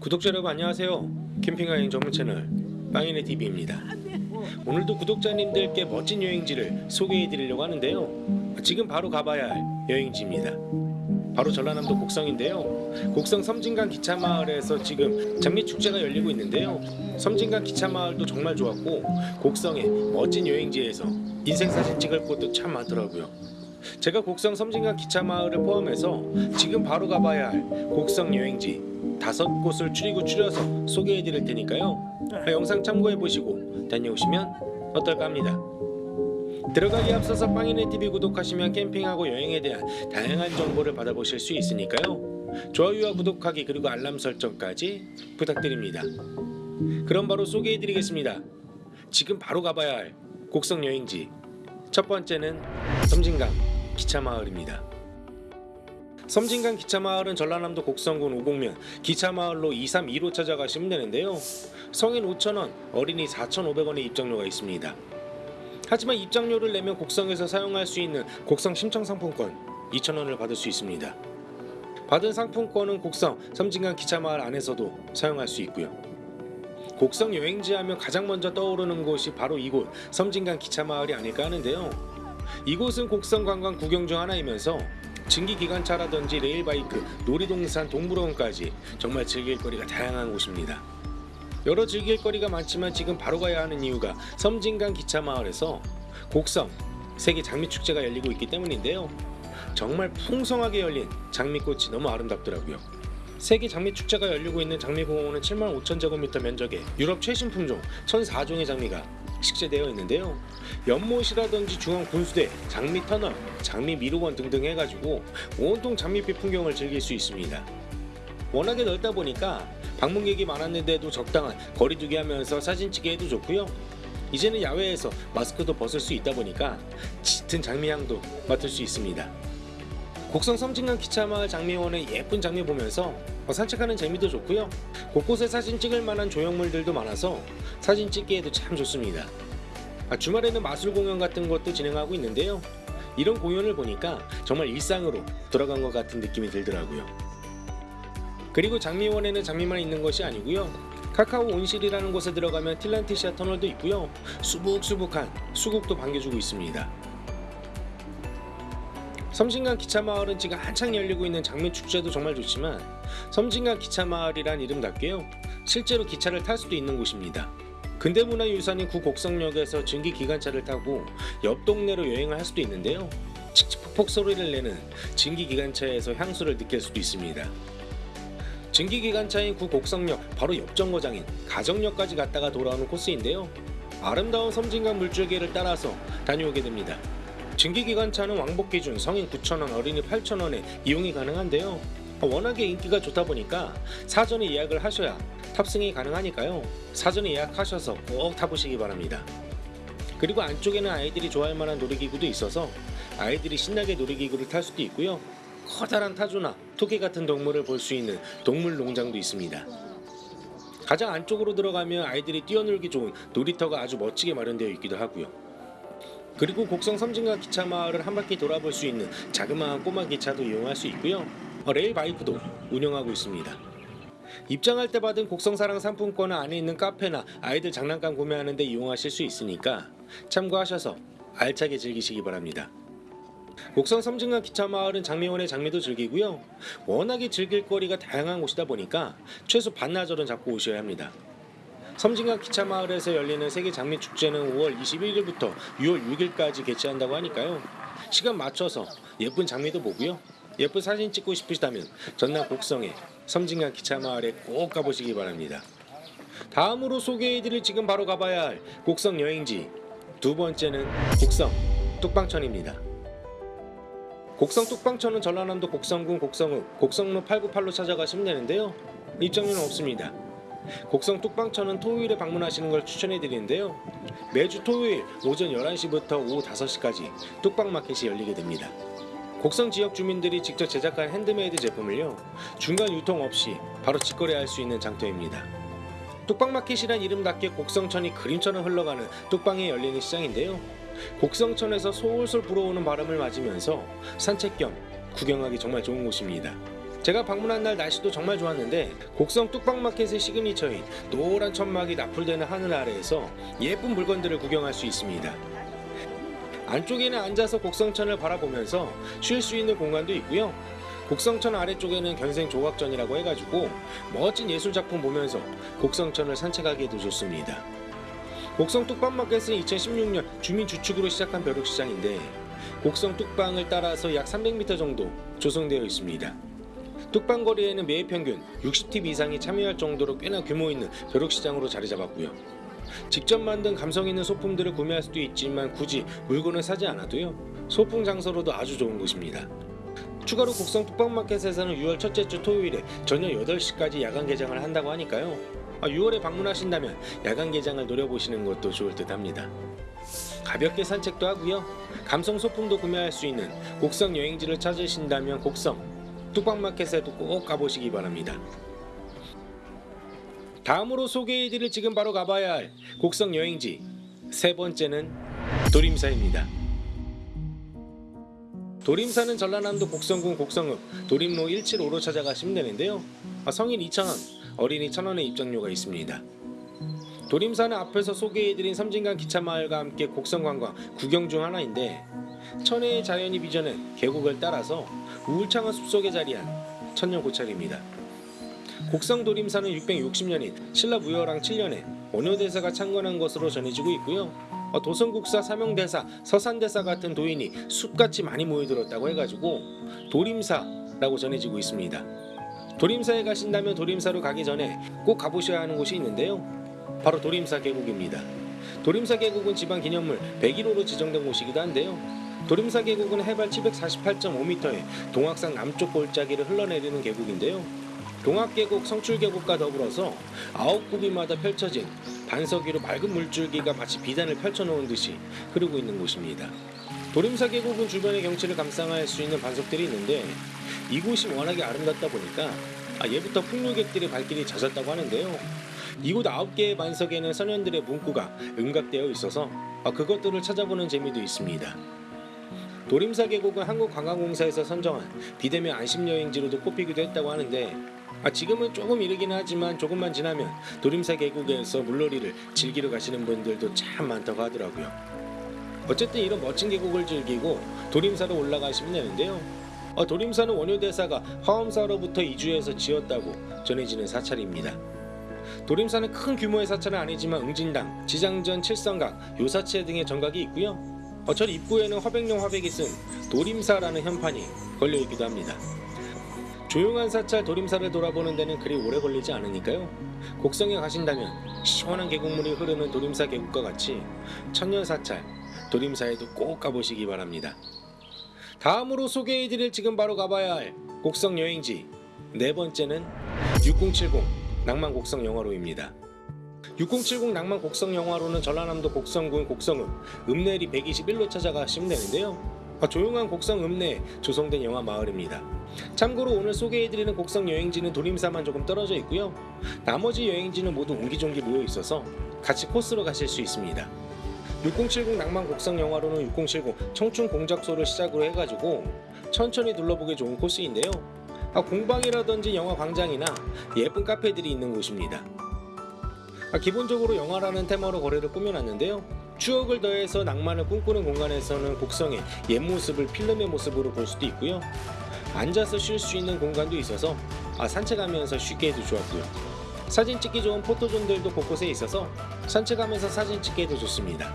구독자 여러분 안녕하세요. 캠핑 여행 전문 채널 빵이네 TV입니다. 오늘도 구독자님들께 멋진 여행지를 소개해 드리려고 하는데요. 지금 바로 가봐야 할 여행지입니다. 바로 전라남도 곡성인데요. 곡성 섬진강 기차마을에서 지금 장미축제가 열리고 있는데요. 섬진강 기차마을도 정말 좋았고 곡성의 멋진 여행지에서 인생사진 찍을 곳도 참 많더라고요. 제가 곡성 섬진강 기차마을을 포함해서 지금 바로 가봐야 할 곡성 여행지 다섯 곳을 추리고 추려서 소개해 드릴 테니까요. 영상 참고해 보시고 다녀오시면 어떨까 합니다. 들어가기 앞서서 빵이네 TV 구독하시면 캠핑하고 여행에 대한 다양한 정보를 받아보실 수 있으니까요. 좋아요와 구독하기 그리고 알람 설정까지 부탁드립니다. 그럼 바로 소개해 드리겠습니다. 지금 바로 가봐야 할 곡성 여행지 첫 번째는 섬진강 기차마을입니다. 섬진강 기차마을은 전라남도 곡성군 오곡면 기차마을로 232로 찾아가시면 되는데요. 성인 5,000원, 어린이 4,500원의 입장료가 있습니다. 하지만 입장료를 내면 곡성에서 사용할 수 있는 곡성 심청 상품권 2,000원을 받을 수 있습니다. 받은 상품권은 곡성 섬진강 기차마을 안에서도 사용할 수 있고요. 곡성 여행지 하면 가장 먼저 떠오르는 곳이 바로 이곳 섬진강 기차마을이 아닐까 하는데요. 이곳은 곡성 관광 구경 중 하나이면서 증기 기관차라든지 레일바이크, 놀이동산, 동물원까지 정말 즐길 거리가 다양한 곳입니다. 여러 즐길 거리가 많지만 지금 바로 가야 하는 이유가 섬진강 기차마을에서 곡성 세계 장미축제가 열리고 있기 때문인데요. 정말 풍성하게 열린 장미꽃이 너무 아름답더라고요. 세계 장미축제가 열리고 있는 장미공원은 7만 5천 제곱미터 면적에 유럽 최신 품종 1,004종의 장미가 식재되어 있는데요. 연못이라든지 중앙 군수대, 장미 터널, 장미 미루원 등등 해가지고 온통 장미빛 풍경을 즐길 수 있습니다. 워낙에 넓다 보니까 방문객이 많았는데도 적당한 거리두기 하면서 사진 찍기에도 좋고요. 이제는 야외에서 마스크도 벗을 수 있다 보니까 짙은 장미향도 맡을 수 있습니다. 곡성 섬진강 기차마을 장미원의 예쁜 장미 보면서 산책하는 재미도 좋고요. 곳곳에 사진 찍을 만한 조형물들도 많아서 사진 찍기에도 참 좋습니다. 아, 주말에는 마술 공연 같은 것도 진행하고 있는데요. 이런 공연을 보니까 정말 일상으로 돌아간 것 같은 느낌이 들더라고요. 그리고 장미원에는 장미만 있는 것이 아니고요. 카카오 온실이라는 곳에 들어가면 틸란티시아 터널도 있고요. 수북수북한 수국도 반겨주고 있습니다. 섬진강 기차마을은 지금 한창 열리고 있는 장미축제도 정말 좋지만 섬진강 기차마을이란 이름답게요. 실제로 기차를 탈 수도 있는 곳입니다. 근대문화유산인 구곡성역에서 증기기관차를 타고 옆 동네로 여행을 할 수도 있는데요. 칙칙폭폭 소리를 내는 증기기관차에서 향수를 느낄 수도 있습니다. 증기기관차인 구곡성역 바로 옆 정거장인 가정역까지 갔다가 돌아오는 코스인데요. 아름다운 섬진강 물줄기를 따라서 다녀오게 됩니다. 증기기관차는 왕복 기준 성인 9,000원, 어린이 8,000원에 이용이 가능한데요. 워낙에 인기가 좋다 보니까 사전에 예약을 하셔야 탑승이 가능하니까요. 사전에 예약하셔서 꼭 타보시기 바랍니다. 그리고 안쪽에는 아이들이 좋아할 만한 놀이기구도 있어서 아이들이 신나게 놀이기구를 탈 수도 있고요. 커다란 타조나 토끼 같은 동물을 볼 수 있는 동물 농장도 있습니다. 가장 안쪽으로 들어가면 아이들이 뛰어놀기 좋은 놀이터가 아주 멋지게 마련되어 있기도 하고요. 그리고 곡성 섬진강 기차 마을을 한 바퀴 돌아볼 수 있는 자그마한 꼬마 기차도 이용할 수 있고요. 어, 레일 바이크도 운영하고 있습니다. 입장할 때 받은 곡성사랑 상품권은 안에 있는 카페나 아이들 장난감 구매하는 데 이용하실 수 있으니까 참고하셔서 알차게 즐기시기 바랍니다. 곡성 섬진강 기차 마을은 장미원의 장미도 즐기고요. 워낙에 즐길 거리가 다양한 곳이다 보니까 최소 반나절은 잡고 오셔야 합니다. 섬진강 기차 마을에서 열리는 세계 장미 축제는 5월 21일부터 6월 6일까지 개최한다고 하니까요. 시간 맞춰서 예쁜 장미도 보고요. 예쁜 사진 찍고 싶으시다면 전남 곡성의 섬진강 기차 마을에 꼭 가보시기 바랍니다. 다음으로 소개해드릴 지금 바로 가봐야 할 곡성 여행지 두 번째는 곡성 뚝방천입니다. 곡성 뚝방천은 전라남도 곡성군 곡성읍 곡성로 898로 찾아가시면 되는데요. 입장료는 없습니다. 곡성 뚝방천은 토요일에 방문하시는 걸 추천해 드리는데요. 매주 토요일 오전 11시부터 오후 5시까지 뚝방 마켓이 열리게 됩니다. 곡성 지역 주민들이 직접 제작한 핸드메이드 제품을요. 중간 유통 없이 바로 직거래할 수 있는 장터입니다. 뚝방마켓이란 이름답게 곡성천이 그림처럼 흘러가는 뚝방에 열리는 시장인데요. 곡성천에서 솔솔 불어오는 바람을 맞으면서 산책 겸 구경하기 정말 좋은 곳입니다. 제가 방문한 날 날씨도 정말 좋았는데 곡성 뚝방마켓의 시그니처인 노란 천막이 나풀대는 하늘 아래에서 예쁜 물건들을 구경할 수 있습니다. 안쪽에는 앉아서 곡성천을 바라보면서 쉴 수 있는 공간도 있고요. 곡성천 아래쪽에는 견생 조각전이라고 해가지고 멋진 예술 작품 보면서 곡성천을 산책하기에도 좋습니다. 곡성 뚝방마켓은 2016년 주민 주축으로 시작한 벼룩시장인데 곡성 뚝방을 따라서 약 300m 정도 조성되어 있습니다. 뚝방 거리에는 매일 평균 60팀 이상이 참여할 정도로 꽤나 규모 있는 벼룩시장으로 자리 잡았고요. 직접 만든 감성 있는 소품들을 구매할 수도 있지만 굳이 물건을 사지 않아도요. 소품 장소로도 아주 좋은 곳입니다. 추가로 곡성 뚝방마켓에서는 6월 첫째 주 토요일에 저녁 8시까지 야간 개장을 한다고 하니까요. 6월에 방문하신다면 야간 개장을 노려보시는 것도 좋을 듯 합니다. 가볍게 산책도 하고요. 감성 소품도 구매할 수 있는 곡성 여행지를 찾으신다면 곡성 뚝방마켓에도 꼭 가보시기 바랍니다. 다음으로 소개해드릴 지금 바로 가봐야 할 곡성 여행지 세 번째는 도림사입니다. 도림사는 전라남도 곡성군 곡성읍 도림로 175로 찾아가시면 되는데요. 아, 성인 2,000원, 어린이 1,000원의 입장료가 있습니다. 도림사는 앞에서 소개해드린 섬진강 기차마을과 함께 곡성관광 구경 중 하나인데 천혜의 자연이 빚어낸 계곡을 따라서 우울창한 숲속에 자리한 천년 고찰입니다. 곡성 도림사는 660년인 신라 무열왕 7년에 원효대사가 창건한 것으로 전해지고 있고요. 어, 도성국사, 사명대사, 서산대사 같은 도인이 숲같이 많이 모여들었다고 해가지고 도림사라고 전해지고 있습니다. 도림사에 가신다면 도림사로 가기 전에 꼭 가보셔야 하는 곳이 있는데요. 바로 도림사 계곡입니다. 도림사 계곡은 지방 기념물 101호로 지정된 곳이기도 한데요. 도림사 계곡은 해발 748.5m의 동학산 남쪽 골짜기를 흘러내리는 계곡인데요. 동학계곡, 성출계곡과 더불어서 아홉 구비마다 펼쳐진 반석 위로 맑은 물줄기가 마치 비단을 펼쳐놓은 듯이 흐르고 있는 곳입니다. 도림사 계곡은 주변의 경치를 감상할 수 있는 반석들이 있는데 이곳이 워낙에 아름답다 보니까 아, 예부터 풍류객들의 발길이 잦았다고 하는데요. 이곳 아홉 개의 반석에는 선현들의 문구가 음각되어 있어서 아, 그것들을 찾아보는 재미도 있습니다. 도림사 계곡은 한국관광공사에서 선정한 비대면 안심여행지로도 꼽히기도 했다고 하는데 아, 지금은 조금 이르긴 하지만 조금만 지나면 도림사 계곡에서 물놀이를 즐기러 가시는 분들도 참 많다고 하더라고요. 어쨌든 이런 멋진 계곡을 즐기고 도림사로 올라가시면 되는데요. 어, 도림사는 원효대사가 화엄사로부터 이주해서 지었다고 전해지는 사찰입니다. 도림사는 큰 규모의 사찰은 아니지만 응진당, 지장전, 칠성각, 요사체 등의 정각이 있고요. 어, 절 입구에는 화백룡 화백이 쓴 도림사라는 현판이 걸려 있기도 합니다. 조용한 사찰 도림사를 돌아보는 데는 그리 오래 걸리지 않으니까요. 곡성에 가신다면 시원한 계곡물이 흐르는 도림사 계곡과 같이 천년 사찰 도림사에도 꼭 가보시기 바랍니다. 다음으로 소개해드릴 지금 바로 가봐야 할 곡성 여행지 네 번째는 6070 낭만 곡성 영화로입니다. 6070 낭만 곡성 영화로는 전라남도 곡성군 곡성읍 읍내리 121로 찾아가 시면 되는데요. 아, 조용한 곡성 읍내에 조성된 영화 마을입니다. 참고로 오늘 소개해드리는 곡성 여행지는 도림사만 조금 떨어져 있고요. 나머지 여행지는 모두 옹기종기 모여 있어서 같이 코스로 가실 수 있습니다. 6070 낭만 곡성 영화로는 6070 청춘 공작소를 시작으로 해가지고 천천히 둘러보기 좋은 코스인데요. 아, 공방이라든지 영화 광장이나 예쁜 카페들이 있는 곳입니다. 아, 기본적으로 영화라는 테마로 거리를 꾸며놨는데요. 추억을 더해서 낭만을 꿈꾸는 공간에서는 곡성의 옛 모습을 필름의 모습으로 볼 수도 있고요. 앉아서 쉴 수 있는 공간도 있어서 아, 산책하면서 쉽게 해도 좋았고요. 사진 찍기 좋은 포토존들도 곳곳에 있어서 산책하면서 사진 찍기에도 좋습니다.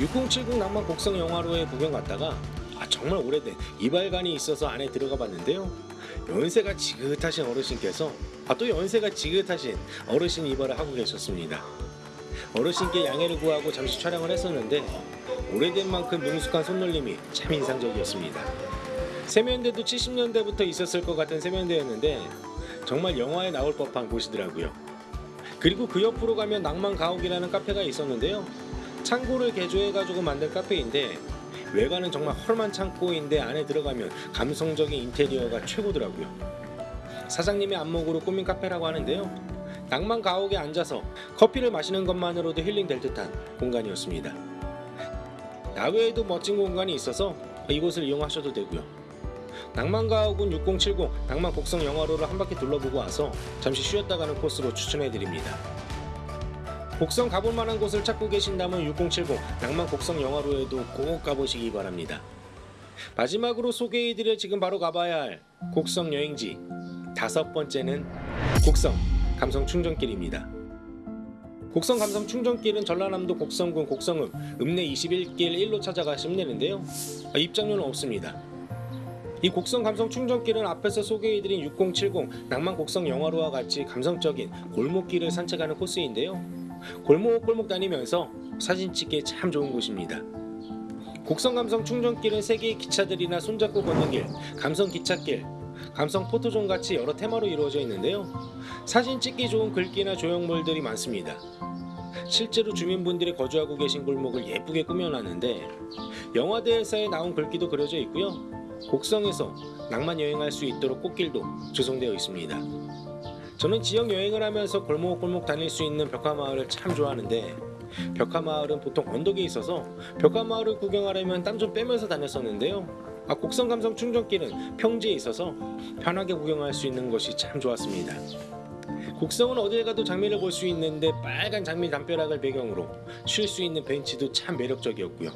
6070 낭만 곡성 영화로에 구경 갔다가 아, 정말 오래된 이발관이 있어서 안에 들어가 봤는데요. 연세가 지긋하신 어르신께서 아, 또 연세가 지긋하신 어르신 이발을 하고 계셨습니다. 어르신께 양해를 구하고 잠시 촬영을 했었는데 오래된 만큼 능숙한 손놀림이 참 인상적이었습니다. 세면대도 70년대부터 있었을 것 같은 세면대였는데 정말 영화에 나올 법한 곳이더라고요. 그리고 그 옆으로 가면 낭만 가옥이라는 카페가 있었는데요. 창고를 개조해가지고 만든 카페인데 외관은 정말 헐만 창고인데 안에 들어가면 감성적인 인테리어가 최고더라고요. 사장님의 안목으로 꾸민 카페라고 하는데요. 낭만 가옥에 앉아서 커피를 마시는 것만으로도 힐링될 듯한 공간이었습니다. 야외에도 멋진 공간이 있어서 이곳을 이용하셔도 되고요. 낭만 가옥은 6070 낭만 곡성 영화로를 한 바퀴 둘러보고 와서 잠시 쉬었다 가는 코스로 추천해 드립니다. 곡성 가볼 만한 곳을 찾고 계신다면 6070 낭만 곡성 영화로에도 꼭 가보시기 바랍니다. 마지막으로 소개해드릴 지금 바로 가봐야 할 곡성 여행지 다섯 번째는 곡성 감성 충전길입니다. 곡성 감성 충전길은 전라남도 곡성군 곡성읍 읍내 21길 1로 찾아가 시면 되는데요. 아, 입장료는 없습니다. 이 곡성 감성 충전길은 앞에서 소개해드린 6070 낭만 곡성 영화로와 같이 감성적인 골목길을 산책하는 코스인데요. 골목골목 다니면서 사진 찍기에 참 좋은 곳입니다. 곡성 감성 충전길은 세 개의 기차들이나 손잡고 걷는 길, 감성 기찻길, 감성 포토존 같이 여러 테마로 이루어져 있는데요. 사진 찍기 좋은 글귀나 조형물들이 많습니다. 실제로 주민분들이 거주하고 계신 골목을 예쁘게 꾸며놨는데 영화대에서에 나온 글귀도 그려져 있고요. 곡성에서 낭만 여행할 수 있도록 꽃길도 조성되어 있습니다. 저는 지역 여행을 하면서 골목골목 다닐 수 있는 벽화마을을 참 좋아하는데 벽화마을은 보통 언덕에 있어서 벽화마을을 구경하려면 땀 좀 빼면서 다녔었는데요. 아, 곡성 감성 충전길은 평지에 있어서 편하게 구경할 수 있는 것이 참 좋았습니다. 곡성은 어딜 가도 장미를 볼 수 있는데 빨간 장미 담벼락을 배경으로 쉴 수 있는 벤치도 참 매력적이었고요.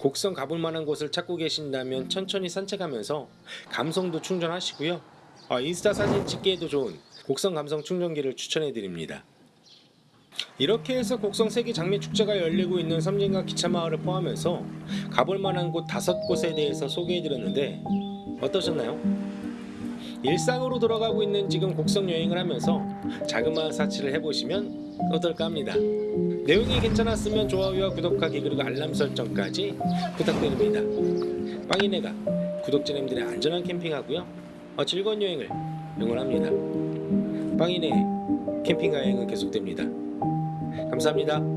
곡성 가볼 만한 곳을 찾고 계신다면 천천히 산책하면서 감성도 충전하시고요. 아, 인스타 사진 찍기에도 좋은 곡성 감성 충전기를 추천해 드립니다. 이렇게 해서 곡성 세계 장미 축제가 열리고 있는 섬진강 기차마을을 포함해서 가볼 만한 곳 다섯 곳에 대해서 소개해 드렸는데 어떠셨나요? 일상으로 돌아가고 있는 지금 곡성 여행을 하면서 자그마한 사치를 해보시면 어떨까 합니다. 내용이 괜찮았으면 좋아요와 구독하기 그리고 알람 설정까지 부탁드립니다. 빵이네가 구독자님들의 안전한 캠핑하고요 어, 즐거운 여행을 응원합니다. 빵이네 캠핑 여행은 계속됩니다. 감사합니다.